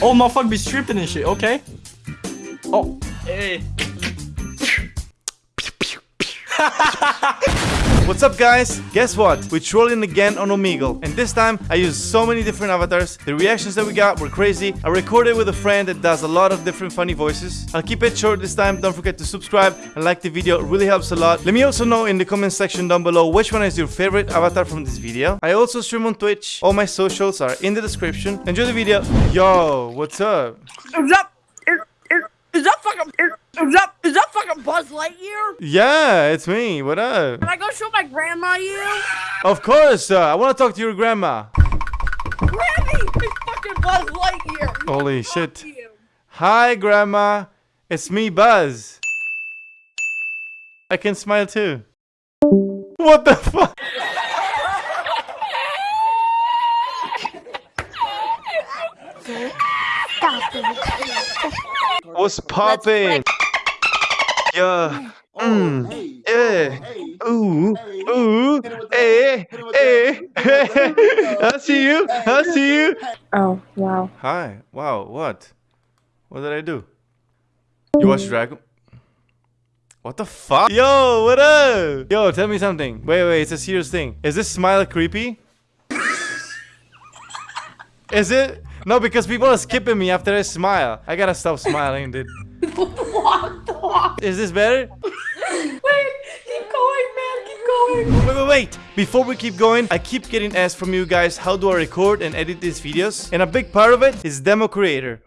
Oh, motherfucker be stripping and shit. Okay. Oh. Hey. What's up guys? Guess what? We're trolling again on Omegle. And this time I used so many different avatars. The reactions that we got were crazy. I recorded with a friend that does a lot of different funny voices. I'll keep it short this time. Don't forget to subscribe and like the video. It really helps a lot. Let me also know in the comment section down below which one is your favorite avatar from this video. I also stream on Twitch. All my socials are in the description. Enjoy the video. Yo, what's up? Is is, is that fucking is, is that is that fucking Buzz Lightyear? Yeah, it's me. What up? Can I go show my grandma you? Of course, uh, I want to talk to your grandma. Granny, it's fucking Buzz Lightyear. Holy Fuck shit. you. Hi, Grandma. It's me, Buzz. I can smile too. What the fuck? What's popping? Yeah. Mm. Yeah. Ooh. Ooh. Eh. Eh. I see you. I see you. Oh, wow. Hi. Wow. What? What did I do? You watch Dragon? What the fuck? Yo, what up? Yo, tell me something. Wait, wait, it's a serious thing. Is this smile creepy? Is it? No, because people are skipping me after I smile. I gotta stop smiling, dude. What the fuck? Is this better? Wait, keep going, man, keep going. Wait, wait, wait! Before we keep going, I keep getting asked from you guys how do I record and edit these videos, and a big part of it is Demo Creator.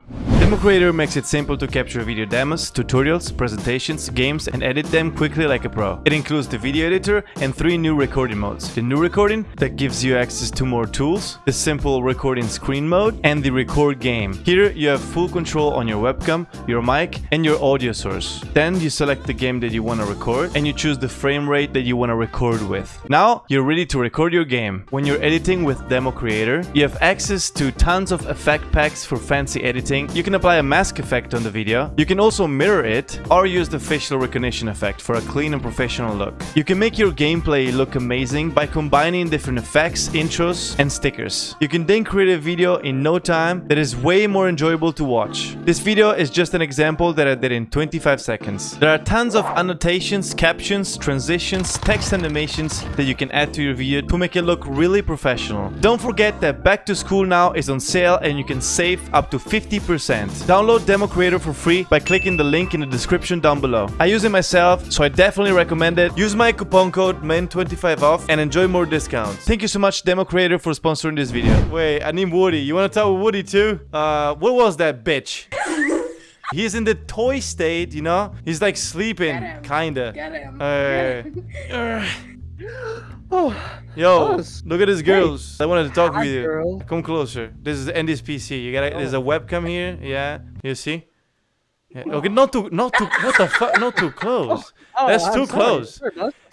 Demo Creator makes it simple to capture video demos, tutorials, presentations, games, and edit them quickly like a pro. It includes the video editor and three new recording modes. The new recording that gives you access to more tools, the simple recording screen mode, and the record game. Here you have full control on your webcam, your mic, and your audio source. Then you select the game that you want to record and you choose the frame rate that you want to record with. Now you're ready to record your game. When you're editing with Demo Creator, you have access to tons of effect packs for fancy editing. You can apply a mask effect on the video. You can also mirror it or use the facial recognition effect for a clean and professional look. You can make your gameplay look amazing by combining different effects, intros, and stickers. You can then create a video in no time that is way more enjoyable to watch. This video is just an example that I did in 25 seconds. There are tons of annotations, captions, transitions, text animations that you can add to your video to make it look really professional. Don't forget that Back to School Now is on sale and you can save up to 50%. Download Demo Creator for free by clicking the link in the description down below. I use it myself, so I definitely recommend it. Use my coupon code MEN25 off and enjoy more discounts. Thank you so much Demo Creator for sponsoring this video. Wait, I need Woody. You wanna talk with Woody too? Uh, what was that bitch? He's in the toy state, you know? He's like sleeping, Get him. kinda. Get him. Uh, Get him. Oh, Yo, look at these girls. I wanted to talk Hi, with you. girl. Come closer. This is Andy's PC. You gotta there's a webcam here. Yeah, you see? Yeah. Okay, not too, not too. What the fuck? Not too close. oh, That's I'm too sorry. close.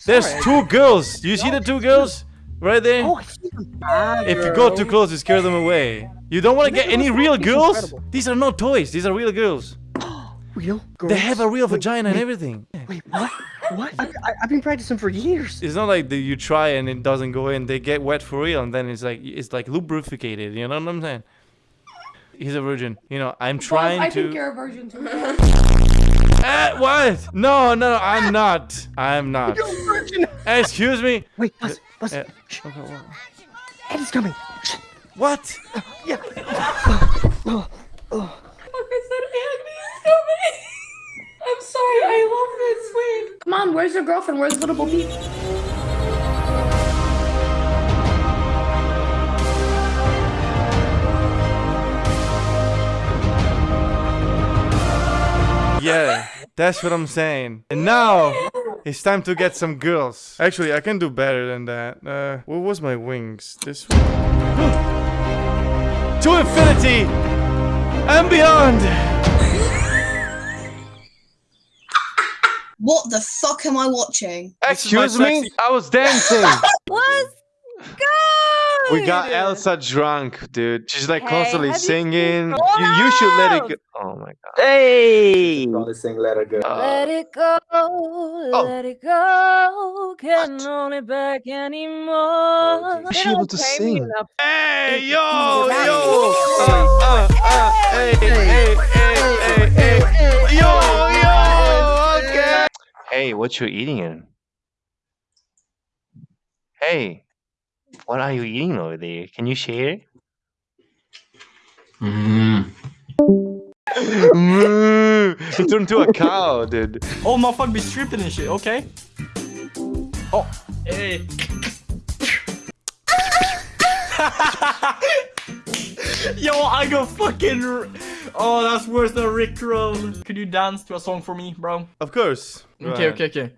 There's two girls. You see the two girls right there? Oh, I see them. Ah, If you go too close, you scare them away. You don't want to get any real girls. incredible. These are not toys. These are real girls. Real girls? They have a real Wait, vagina and everything. Wait, what? What? I, I, I've been practicing for years. It's not like that you try and it doesn't go in. They get wet for real, and then it's like it's like lubricated. You know what I'm saying? He's a virgin. You know, I'm trying I to. think you're a virgin too. Eh, what? No, no, no, I'm not. I'm not. You're a virgin. Excuse me. Wait, Buzz, Buzz. Uh, Shh. okay, wha- Eddie's coming. Shh. What? Yeah. Oh, oh. I said Andy is coming. I'm sorry, I love this. Wait. Come on, where's your girlfriend? Where's little Bo Peep? Yeah, that's what I'm saying. And now it's time to get some girls. Actually, I can do better than that. Uh, what was my wings? This one. to infinity and beyond. What the fuck am I watching? This is my Excuse me? I was dancing. What's good? We got Elsa drunk, dude. She's like Hey, constantly have you singing. You, you should let it go. Oh my god. Hey. Only sing Let Her Go. Let it go, Oh. let it go. Can't hold it back anymore. Is They she don't able to sing? Hey, yo, yo. Uh, uh, uh, hey, Hey, what you eating? Hey, what are you eating over there? Can you share? Mm. Moo! He turned into a cow, dude. Oh, motherfucker be stripping and shit, okay? Oh, hey. Yo, I go fucking. R- Oh, that's worse than a Rickroll. Could you dance to a song for me, bro? Of course. Go Okay, ahead. okay, okay.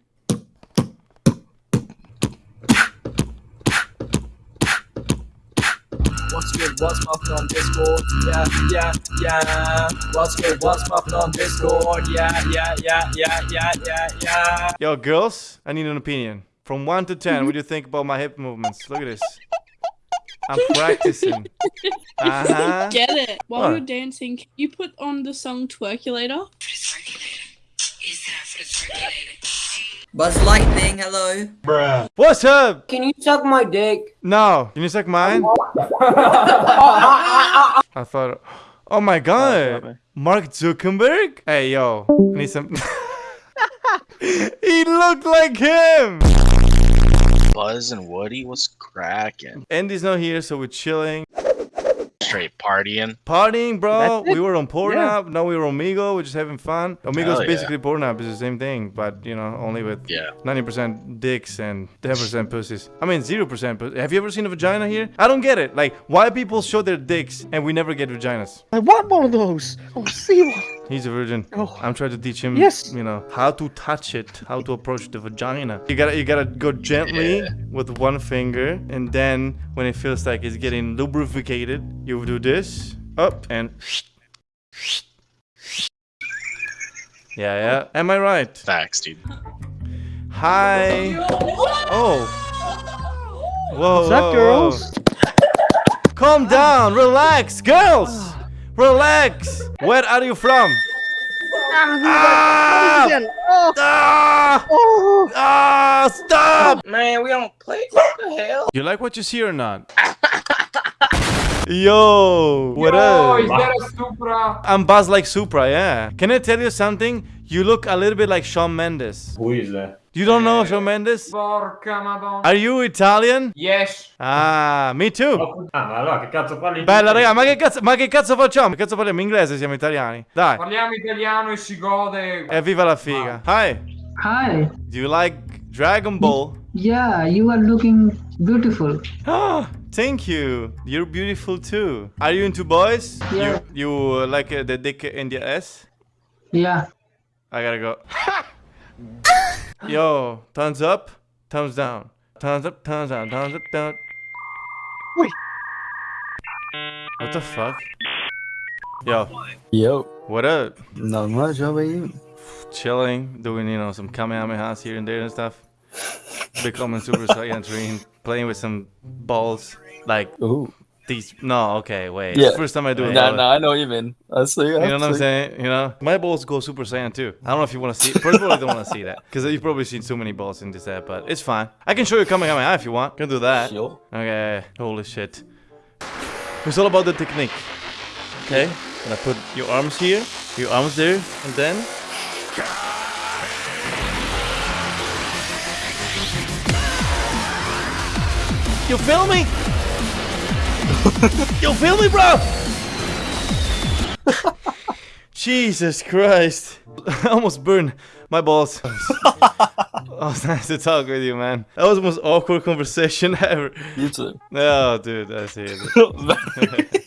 What's good? What's poppin' on Discord? Yeah, yeah, yeah. What's good? What's poppin' on Discord? Yeah, yeah, yeah, yeah, yeah, yeah, yeah. Yo, girls, I need an opinion. From 1 to 10, what do you think about my hip movements? Look at this. I'm practicing. Uh-huh. Get it. While What? you're dancing, can you put on the song Twerkulator? Buzz Lightning, hello. Bruh. What's up? Can you suck my dick? No. Can you suck mine? I thought... Oh my god. Mark Zuckerberg? Hey, yo. I need some... he looked like him! Buzz and Woody was cracking. Andy's not here, so we're chilling. Straight partying. Partying, bro. We were on Pornhub. Now we were on Omegle. We're just having fun. Omegle's Hell yeah. basically Pornhub. It's the same thing, but, you know, only with Yeah. 90% dicks and 10% pussies. I mean, 0% pussy. Have you ever seen a vagina here? I don't get it. Like, why people show their dicks and we never get vaginas? I want one of those. Oh, see one. He's a virgin. Oh. I'm trying to teach him, Yes. you know, how to touch it, how to approach the vagina. You gotta, you gotta go gently Yeah. with one finger, and then when it feels like it's getting lubricated, you do this up and. Yeah, yeah. Am I right? Facts, dude. Hi. Oh. Whoa. What's up, whoa, girls? whoa. Calm down. Relax, girls. Relax. Where are you from? Ah! Again. Oh, Ah! oh. Ah! Stop! Man, we don't play. What the hell? You like what you see or not? Yo, what up? that a Supra? I'm Buzz like Supra, yeah. Can I tell you something? You look a little bit like Shawn Mendes. Who is that? You don't know Shawn Mendes? Porca madonna. Are you Italian? Yes. Ah, me too. Ah, ma allora che cazzo parli? Bella raga, ma che cazzo, ma che cazzo facciamo? Che cazzo parliamo inglese? Siamo italiani. Dai. Parliamo italiano e si gode. Evviva la figa. Hi. Hi. Do you like Dragon Ball? Yeah, you are looking beautiful. Ah, thank you. You're beautiful too. Are you into boys? Yeah. You you uh, like uh, the dick in the ass? Yeah. I gotta go. Yo, thumbs up, thumbs down, thumbs up, thumbs down, thumbs up, down. Wait. What the fuck? Yo, Yo, what up? not much. How about you? Chilling, doing you know some kamehamehas here and there and stuff. Becoming Super Saiyan 3, playing with some balls like Ooh. these. No, okay, wait. Yeah. First time I do it. Nah, nah, I know you mean. I see. You know what I'm saying? You know, my balls go Super Saiyan too. I don't know if you want to see. First of all, I don't want to see that because you've probably seen too many balls in this app, but it's fine. I can show you Kamehameha if you want. Can do that. Sure. Okay. Holy shit. It's all about the technique. Okay. Gonna put your arms here, your arms there, and then. You feel me? you feel me, bro? Jesus Christ. I almost burned my balls. oh, it's nice to talk with you, man. That was the most awkward conversation ever. You too. Oh, dude, I see it.